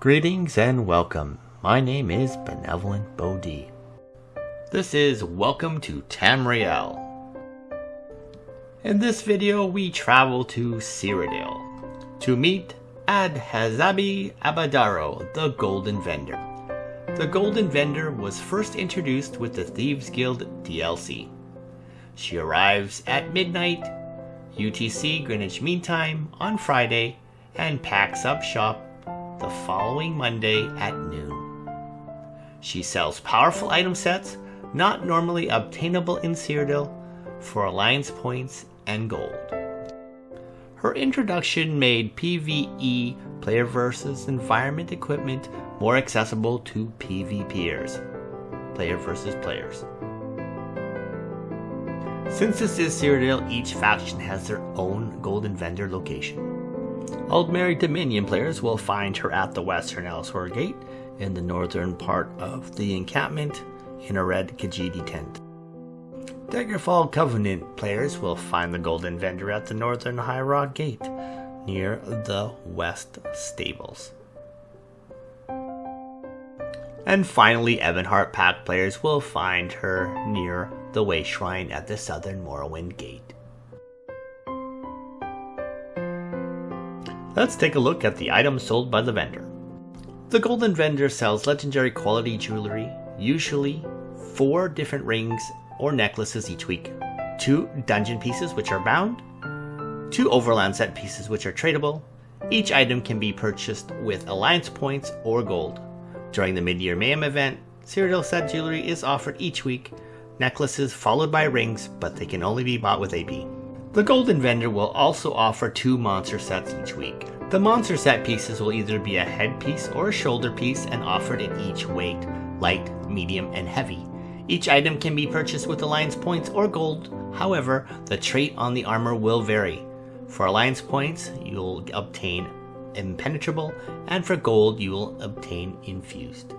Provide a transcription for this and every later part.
Greetings and welcome. My name is Benevolent Bodhi. This is Welcome to Tamriel. In this video, we travel to Cyrodiil to meet Adhazabi Abadaro, the Golden Vendor. The Golden Vendor was first introduced with the Thieves Guild DLC. She arrives at midnight, UTC Greenwich Mean Time, on Friday, and packs up shop the following Monday at noon. She sells powerful item sets not normally obtainable in Cyrodiil for alliance points and gold. Her introduction made PvE player versus environment equipment more accessible to PvPers, player versus players. Since this is Cyrodiil, each faction has their own Golden Vendor location. Aldmeri Dominion players will find her at the western Elsweyr Gate in the northern part of the encampment in a red Khajiit tent. Daggerfall Covenant players will find the Golden Vendor at the northern High Rock Gate near the west stables. And finally, Ebonheart Pact players will find her near the Way Shrine at the southern Morrowind Gate. Let's take a look at the items sold by the vendor. The Golden Vendor sells legendary quality jewelry, usually four different rings or necklaces each week, two dungeon pieces which are bound, two overland set pieces which are tradable. Each item can be purchased with alliance points or gold. During the mid-year Mayhem event, Cyrodiil set jewelry is offered each week, necklaces followed by rings, but they can only be bought with AP. The Golden Vendor will also offer two monster sets each week. The monster set pieces will either be a headpiece or a shoulder piece and offered in each weight, light, medium, and heavy. Each item can be purchased with Alliance points or gold, however, the trait on the armor will vary. For Alliance points, you'll obtain Impenetrable, and for gold, you will obtain Infused.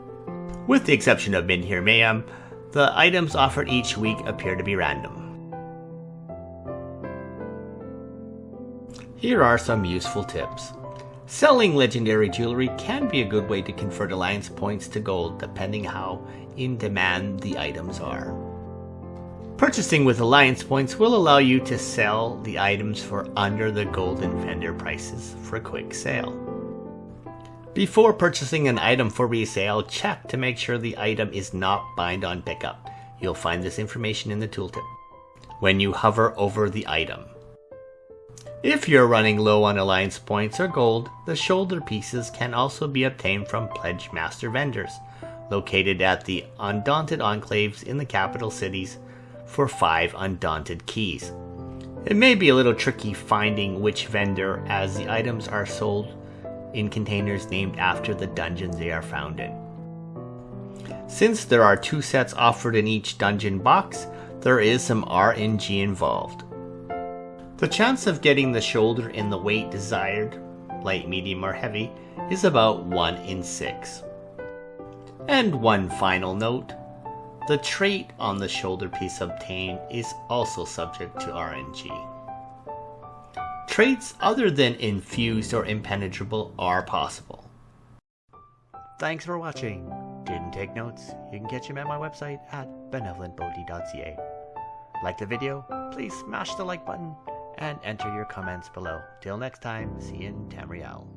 With the exception of Midyear Mayhem, the items offered each week appear to be random. Here are some useful tips. Selling legendary jewelry can be a good way to convert alliance points to gold depending how in demand the items are. Purchasing with alliance points will allow you to sell the items for under the golden vendor prices for a quick sale. Before purchasing an item for resale, check to make sure the item is not bind on pickup. You'll find this information in the tooltip. When you hover over the item, if you're running low on alliance points or gold, the shoulder pieces can also be obtained from Pledge Master vendors, located at the Undaunted Enclaves in the capital cities for 5 Undaunted keys. It may be a little tricky finding which vendor as the items are sold in containers named after the dungeons they are found in. Since there are two sets offered in each dungeon box, there is some RNG involved. The chance of getting the shoulder in the weight desired, light, medium, or heavy, is about 1 in 6. And one final note the trait on the shoulder piece obtained is also subject to RNG. Traits other than infused or impenetrable are possible. Thanks for watching. Didn't take notes? You can catch them at my website at benevolentbodhi.ca. Like the video? Please smash the like button and enter your comments below. Till next time, see you in Tamriel.